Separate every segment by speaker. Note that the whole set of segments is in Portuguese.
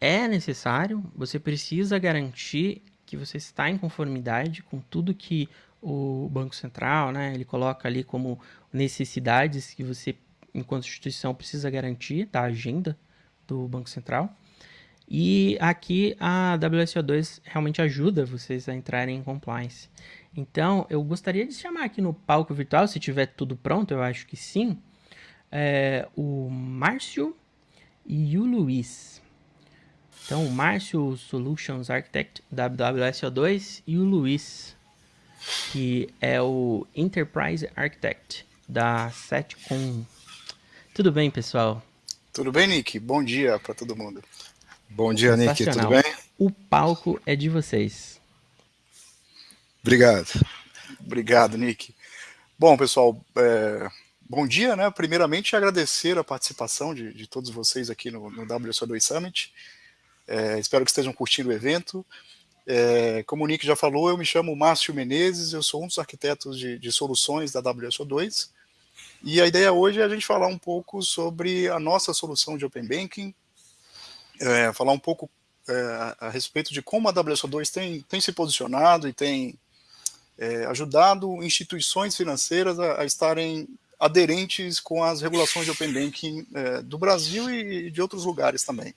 Speaker 1: é necessário, você precisa garantir que você está em conformidade com tudo que o Banco Central, né, ele coloca ali como necessidades que você, enquanto instituição, precisa garantir da agenda do Banco Central. E aqui a WSO2 realmente ajuda vocês a entrarem em compliance. Então, eu gostaria de chamar aqui no palco virtual, se tiver tudo pronto, eu acho que sim, é, o Márcio e o Luiz. Então, o Márcio Solutions Architect da WSO2 e o Luiz, que é o Enterprise Architect da Setcom. Tudo bem, pessoal?
Speaker 2: Tudo bem, Nick? Bom dia para todo mundo.
Speaker 3: Bom dia, Nick. Tudo bem?
Speaker 1: O palco é de vocês.
Speaker 3: Obrigado.
Speaker 2: Obrigado, Nick. Bom, pessoal, é, bom dia, né? Primeiramente, agradecer a participação de, de todos vocês aqui no, no WSO2 Summit. É, espero que estejam curtindo o evento. É, como o Nick já falou, eu me chamo Márcio Menezes, eu sou um dos arquitetos de, de soluções da WSO2. E a ideia hoje é a gente falar um pouco sobre a nossa solução de Open Banking, é, falar um pouco é, a respeito de como a WSO2 tem, tem se posicionado e tem é, ajudado instituições financeiras a, a, estarem aderentes com as regulações de Open Banking é, do Brasil e de outros lugares também.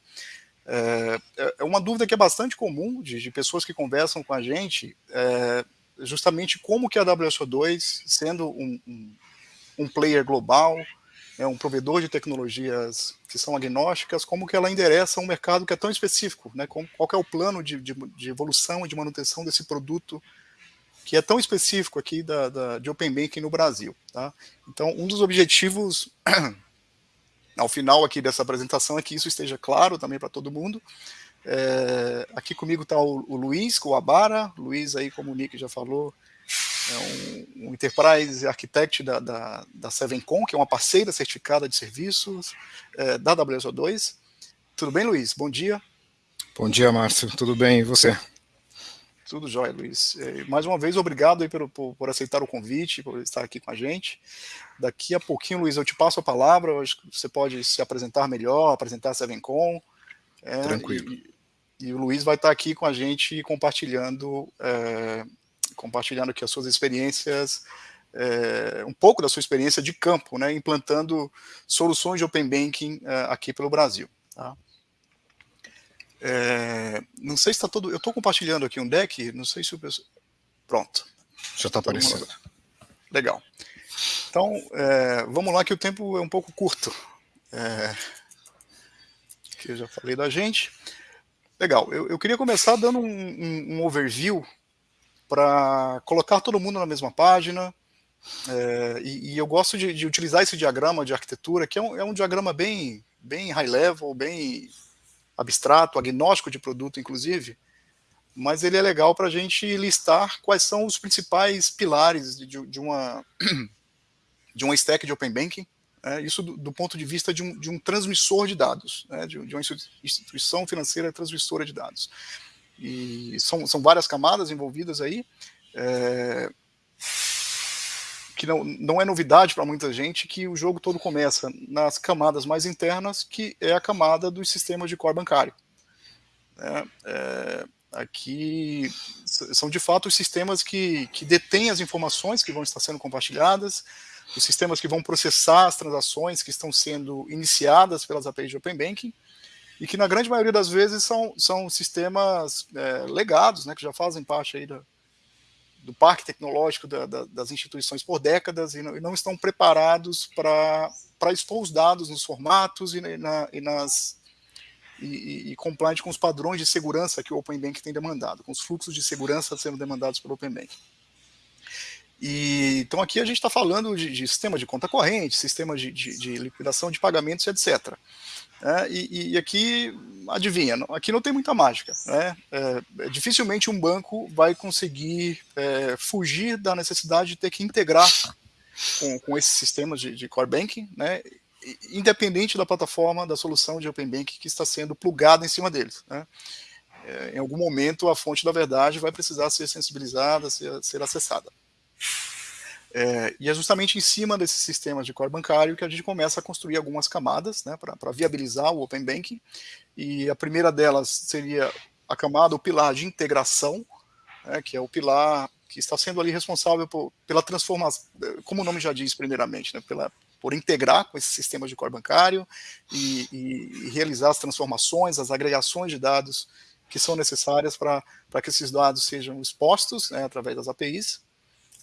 Speaker 2: É, é, é uma dúvida que é bastante comum de, de pessoas que conversam com a gente, é, justamente como que a WSO2, sendo um, um, um player global, é um provedor de tecnologias que são agnósticas, como que ela endereça um mercado que é tão específico, né? Como, qual é o plano de, de, de, evolução e de manutenção desse produto que é tão específico aqui da, da, de Open Banking no Brasil. Tá? Então, um dos objetivos ao final aqui dessa apresentação é que isso esteja claro também para todo mundo. É, aqui comigo está o, o, Luiz Coabara, Luiz aí, como o Nick já falou, é um, um Enterprise Architect da, da, da Sevencom, que é uma parceira certificada de serviços é, da WSO2. Tudo bem, Luiz? Bom dia.
Speaker 3: Bom dia, Márcio. Tudo bem, e você?
Speaker 2: Tudo jóia, Luiz. É, mais uma vez, obrigado aí por, por, por, aceitar o convite, por estar aqui com a gente. Daqui a pouquinho, Luiz, eu te passo a palavra, eu acho que você pode se apresentar melhor, apresentar a Sevencom.
Speaker 3: É, Tranquilo.
Speaker 2: E, e, o Luiz vai estar aqui com a gente compartilhando, é, compartilhando aqui as suas experiências, é, um pouco da sua experiência de campo, né, implantando soluções de Open Banking é, aqui pelo Brasil. Tá? É, não sei se está todo. Eu estou compartilhando aqui um deck, não sei se o pessoal. Pronto.
Speaker 3: Já está aparecendo.
Speaker 2: Legal. Então, é, vamos lá, que o tempo é um pouco curto. É, que eu já falei da gente. Legal, eu, eu queria começar dando um, um, um overview para colocar todo mundo na mesma página. É, e, e, eu gosto de, de, utilizar esse diagrama de arquitetura, que é um, é um diagrama bem, bem high level, bem abstrato, agnóstico de produto, inclusive, mas ele é legal para a gente listar quais são os principais pilares de, de, uma, de uma stack de Open Banking, né, isso do, do, ponto de vista de um, de um transmissor de dados, né, de, de, uma instituição financeira transmissora de dados. E são, são várias camadas envolvidas aí, é, que não, não é novidade para muita gente que o jogo todo começa nas camadas mais internas, que é a camada dos sistemas de core bancário. É, é, aqui são de fato os sistemas que, que detêm as informações que vão estar sendo compartilhadas, os sistemas que vão processar as transações que estão sendo iniciadas pelas APIs de Open Banking, e que na grande maioria das vezes são, são sistemas é, legados, né, que já fazem parte aí da, do parque tecnológico da, da, das instituições por décadas e não, e não estão preparados para expor os dados nos formatos e, na, e nas e, e compliant com os padrões de segurança que o Open Bank tem demandado, com os fluxos de segurança sendo demandados pelo Open Bank. E, então aqui a gente está falando de, de, sistema de conta corrente, sistema de, de, de liquidação de pagamentos, etc. É, e, e, aqui, adivinha, aqui não tem muita mágica. Né? É, é, dificilmente um banco vai conseguir é, fugir da necessidade de ter que integrar com, com esses sistemas de, de core banking, né? independente da plataforma, da solução de Open Banking que está sendo plugada em cima deles. Né? É, em algum momento, a fonte da verdade vai precisar ser sensibilizada, ser, ser acessada. É, e é justamente em cima desses sistemas de core bancário que a gente começa a construir algumas camadas né, para viabilizar o Open Banking. E a primeira delas seria a camada, o pilar de integração, né, que é o pilar que está sendo ali responsável por, pela transformação, como o nome já diz primeiramente, né, pela, por integrar com esses sistemas de core bancário e, e, e realizar as transformações, as agregações de dados que são necessárias para que esses dados sejam expostos né, através das APIs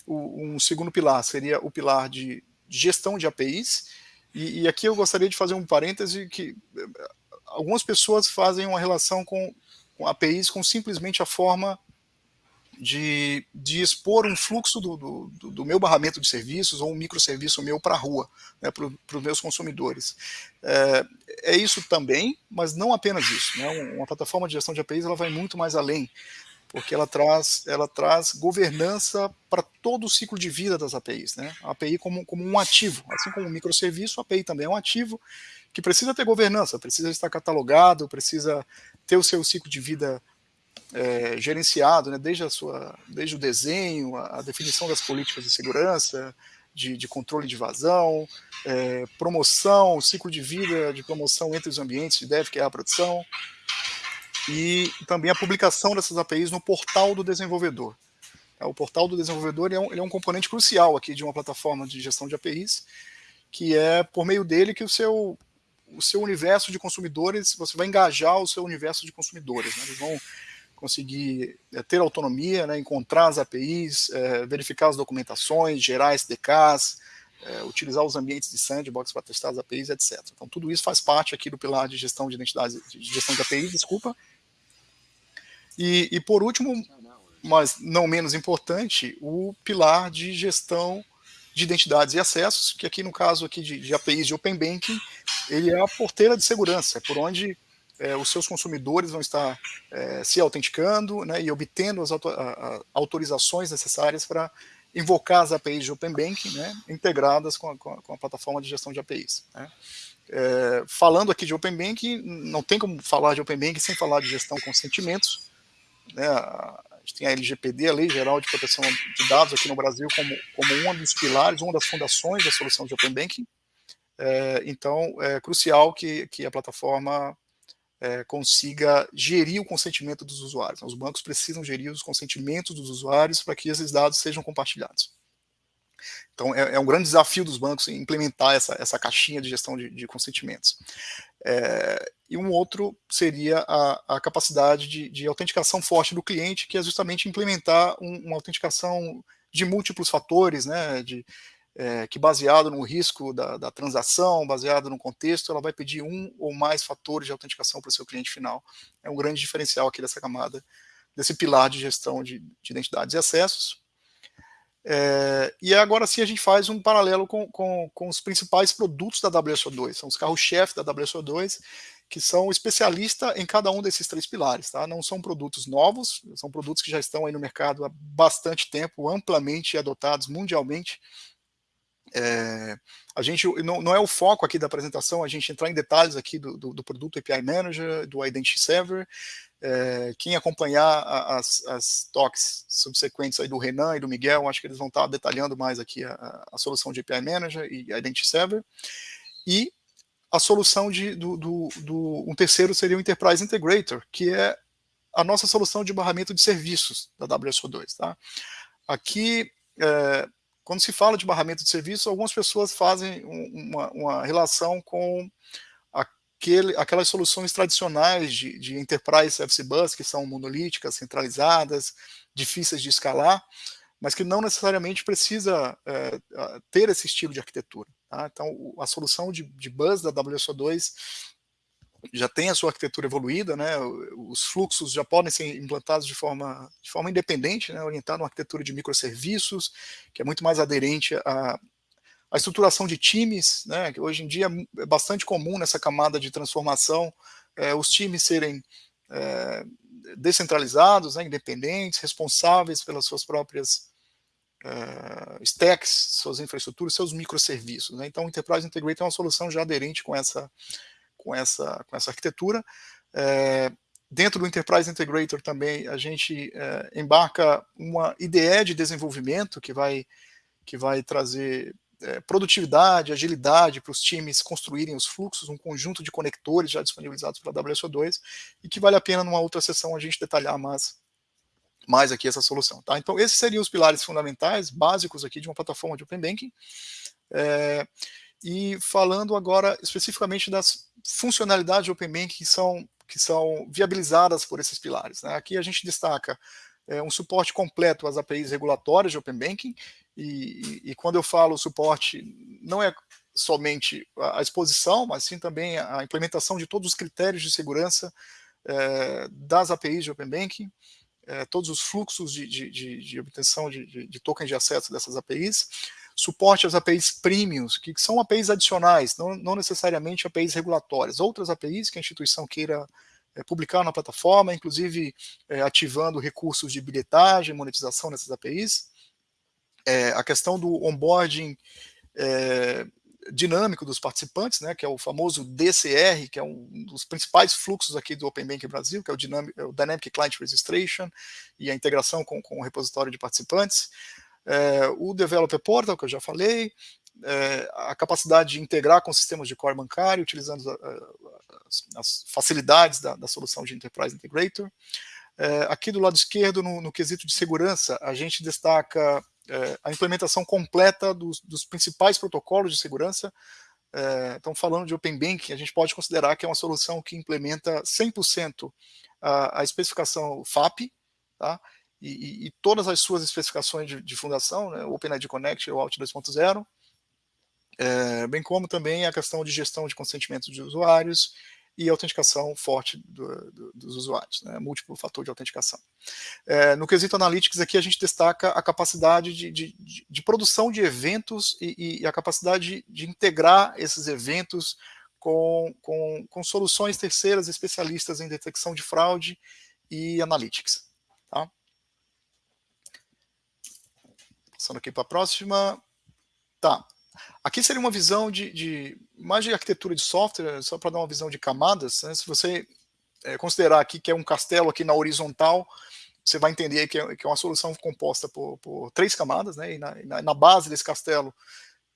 Speaker 2: o, um segundo pilar seria o pilar de gestão de APIs, e, e, aqui eu gostaria de fazer um parêntese que eh, algumas pessoas fazem uma relação com, com APIs com simplesmente a forma de, de expor um fluxo do, do, do, meu barramento de serviços ou um microserviço meu para a rua, né, para os meus consumidores. É, é, isso também, mas não apenas isso. Né, uma plataforma de gestão de APIs ela vai muito mais além porque ela traz, ela traz governança para todo o ciclo de vida das APIs. Né? A API como, como um ativo, assim como um microserviço, a API também é um ativo que precisa ter governança, precisa estar catalogado, precisa ter o seu ciclo de vida é, gerenciado, né? desde, a sua, desde o desenho, a, a definição das políticas de segurança, de, de controle de vazão, é, promoção, ciclo de vida de promoção entre os ambientes de dev, que é a produção, e também a publicação dessas APIs no portal do desenvolvedor. É, o portal do desenvolvedor é um, é um componente crucial aqui de uma plataforma de gestão de APIs, que é por meio dele que o seu, o seu universo de consumidores, você vai engajar o seu universo de consumidores. Né? Eles vão conseguir é, ter autonomia, né? encontrar as APIs, é, verificar as documentações, gerar SDKs, é, utilizar os ambientes de sandbox para testar as APIs, etc. Então tudo isso faz parte aqui do pilar de gestão de identidades, de gestão de APIs, desculpa, e, e por último, mas não menos importante, o pilar de gestão de identidades e acessos, que aqui no caso aqui de, de APIs de Open Banking, ele é a porteira de segurança, é por onde é, os seus consumidores vão estar é, se autenticando né, e obtendo as auto, a, a, autorizações necessárias para invocar as APIs de Open Banking né, integradas com a, com a, plataforma de gestão de APIs. Né. É, falando aqui de Open Banking, não tem como falar de Open Banking sem falar de gestão com sentimentos, né, a gente tem a LGPD, a Lei Geral de Proteção de Dados aqui no Brasil, como, como um dos pilares, uma das fundações da solução de Open Banking. É, então, é crucial que, que a plataforma é, consiga gerir o consentimento dos usuários. Os bancos precisam gerir os consentimentos dos usuários para que esses dados sejam compartilhados. Então, é, é, um grande desafio dos bancos implementar essa, essa caixinha de gestão de, de consentimentos. É, e um outro seria a, a capacidade de, de, autenticação forte do cliente, que é justamente implementar um, uma autenticação de múltiplos fatores, né, de, é, que baseado no risco da, da, transação, baseado no contexto, ela vai pedir um ou mais fatores de autenticação para o seu cliente final. É um grande diferencial aqui dessa camada, desse pilar de gestão de, de identidades e acessos. É, e agora sim a gente faz um paralelo com, com, com os principais produtos da WSO2, são os carros-chefe da WSO2, que são especialistas em cada um desses três pilares. Tá? Não são produtos novos, são produtos que já estão aí no mercado há bastante tempo, amplamente adotados mundialmente. É, a gente não, não, é o foco aqui da apresentação a gente entrar em detalhes aqui do, do, do produto API Manager, do Identity Server, é, quem acompanhar as, as talks subsequentes aí do Renan e do Miguel, acho que eles vão estar detalhando mais aqui a, a solução de API Manager e Identity Server. E a solução de, do, do, do, um terceiro seria o Enterprise Integrator, que é a nossa solução de barramento de serviços da WSO2. Tá? Aqui, é, quando se fala de barramento de serviços, algumas pessoas fazem uma, uma relação com aquele, aquelas soluções tradicionais de, de Enterprise Service Bus, que são monolíticas, centralizadas, difíceis de escalar, mas que não necessariamente precisa é, ter esse estilo de arquitetura. Tá? Então, a solução de, de bus da WSO2 já tem a sua arquitetura evoluída, né? os fluxos já podem ser implantados de forma, de forma independente, né? orientado a uma arquitetura de microserviços, que é muito mais aderente a, a estruturação de times, né, que hoje em dia é bastante comum nessa camada de transformação, é, os times serem é, descentralizados, né, independentes, responsáveis pelas suas próprias é, stacks, suas infraestruturas, seus microserviços. Né? Então, o Enterprise Integrator é uma solução já aderente com essa, com essa, com essa arquitetura. É, dentro do Enterprise Integrator também a gente é, embarca uma IDE de desenvolvimento que vai que vai trazer é, produtividade, agilidade para os times construírem os fluxos, um conjunto de conectores já disponibilizados pela WSO2, e que vale a pena numa outra sessão a gente detalhar mais, mais aqui essa solução. Tá? Então, esses seriam os pilares fundamentais, básicos aqui de uma plataforma de Open Banking. É, e falando agora especificamente das funcionalidades de Open Banking que são, que são viabilizadas por esses pilares. Né? Aqui a gente destaca é, um suporte completo às APIs regulatórias de Open Banking, e, e, e, quando eu falo suporte, não é somente a exposição, mas sim também a implementação de todos os critérios de segurança é, das APIs de Open Banking, é, todos os fluxos de, de, de, de obtenção de, tokens de acesso dessas APIs, suporte às APIs premiums, que são APIs adicionais, não, não necessariamente APIs regulatórias, outras APIs que a instituição queira é, publicar na plataforma, inclusive é, ativando recursos de bilhetagem, monetização nessas APIs, é, a questão do onboarding é, dinâmico dos participantes, né, que é o famoso DCR, que é um dos principais fluxos aqui do Open Bank Brasil, que é o, Dynamic, é o Dynamic Client Registration e a integração com, com o repositório de participantes. É, o Developer Portal, que eu já falei, é, a capacidade de integrar com sistemas de core bancário, utilizando a, as, as, facilidades da, da, solução de Enterprise Integrator. É, aqui do lado esquerdo, no, no quesito de segurança, a gente destaca é, a implementação completa dos, dos, principais protocolos de segurança. É, então, falando de Open Banking, a gente pode considerar que é uma solução que implementa 100% a, a especificação FAP, tá? E, e, todas as suas especificações de, de fundação, né, OpenID Connect ou Out 2.0, é, bem como também a questão de gestão de consentimento de usuários e autenticação forte do, do, dos usuários, né, múltiplo fator de autenticação. É, no quesito Analytics aqui a gente destaca a capacidade de, de, de produção de eventos e, e, a capacidade de integrar esses eventos com, com, com, soluções terceiras especialistas em detecção de fraude e Analytics. Tá? Passando aqui para a próxima. Tá, Aqui seria uma visão de, de mais de arquitetura de software, só para dar uma visão de camadas. Né? Se você é, considerar aqui que é um castelo aqui na horizontal, você vai entender que é, que é uma solução composta por, por três camadas, né? e na, na, base desse castelo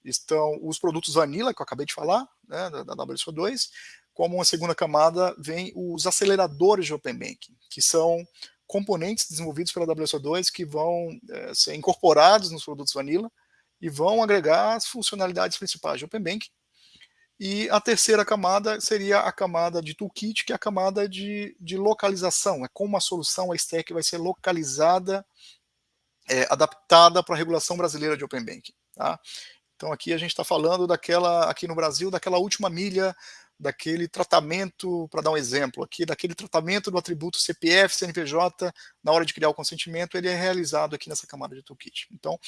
Speaker 2: estão os produtos Vanilla, que eu acabei de falar, né? da, da WSO2, como uma segunda camada vem os aceleradores de Open Banking, que são componentes desenvolvidos pela WSO2 que vão é, ser incorporados nos produtos Vanilla, e vão agregar as funcionalidades principais de Open Banking. E a terceira camada seria a camada de toolkit, que é a camada de, de localização, é como a solução, a stack vai ser localizada, é, adaptada para a regulação brasileira de Open Banking. Tá? Então aqui a gente está falando daquela, aqui no Brasil, daquela última milha daquele tratamento, para dar um exemplo aqui, daquele tratamento do atributo CPF, CNPJ, na hora de criar o consentimento, ele é realizado aqui nessa camada de toolkit. Então,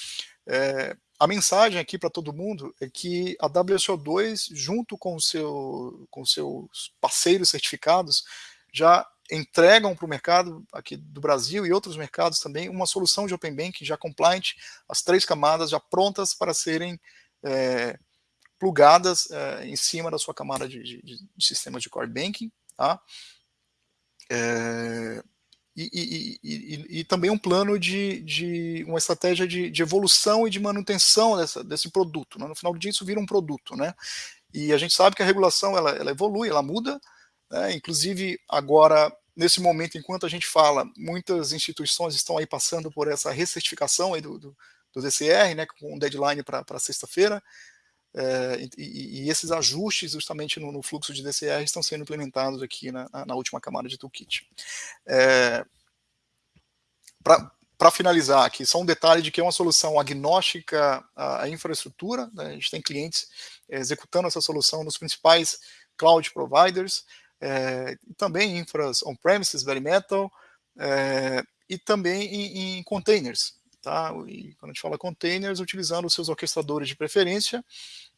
Speaker 2: é, a mensagem aqui para todo mundo é que a WSO2, junto com, seu, com seus parceiros certificados, já entregam para o mercado aqui do Brasil e outros mercados também uma solução de Open Banking já compliant, as três camadas já prontas para serem é, plugadas é, em cima da sua camada de, de, de, sistemas de core banking, tá? É, e, e, e, e, também um plano de, de uma estratégia de, de, evolução e de manutenção dessa, desse produto. Né? No final do dia isso vira um produto, né? E a gente sabe que a regulação ela, ela evolui, ela muda, né? inclusive agora nesse momento, enquanto a gente fala, muitas instituições estão aí passando por essa recertificação aí do, do, do DCR, né, com um deadline para sexta-feira, é, e, e, esses ajustes justamente no, no, fluxo de DCR estão sendo implementados aqui na, na última camada de toolkit. É, Para finalizar aqui, só um detalhe de que é uma solução agnóstica à, infraestrutura, né? a gente tem clientes executando essa solução nos principais cloud providers, é, também infras on-premises, bare metal, é, e também em, em containers, tá? E quando a gente fala containers, utilizando seus orquestradores de preferência.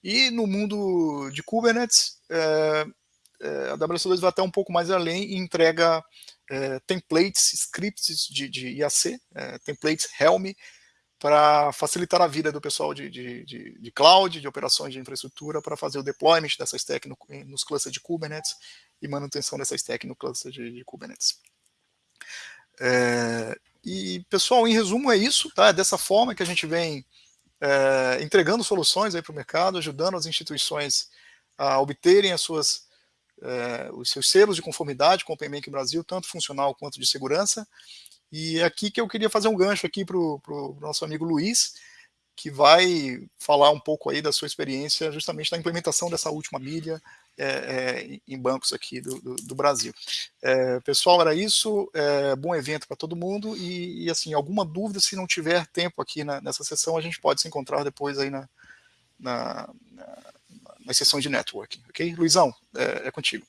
Speaker 2: E no mundo de Kubernetes, é, é, a WS2 vai até um pouco mais além e entrega é, templates, scripts de, de IAC, templates Helm, para facilitar a vida do pessoal de, de, de, de, cloud, de operações de infraestrutura, para fazer o deployment dessa stack no, nos clusters de Kubernetes e manutenção dessa stack no cluster de, de Kubernetes. É, e, pessoal, em resumo é isso, tá? É dessa forma que a gente vem é, entregando soluções para o mercado, ajudando as instituições a obterem as suas, é, os seus selos de conformidade com o PMEC Brasil, tanto funcional quanto de segurança. E é aqui que eu queria fazer um gancho aqui para o nosso amigo Luiz, que vai falar um pouco aí da sua experiência justamente na implementação dessa última milha é, é, em bancos aqui do, do, do Brasil. É, pessoal, era isso. É, bom evento para todo mundo e, e, assim, alguma dúvida, se não tiver tempo aqui na, nessa sessão, a gente pode se encontrar depois aí na, na, na, nas sessões de networking, ok? Luizão, é, é contigo.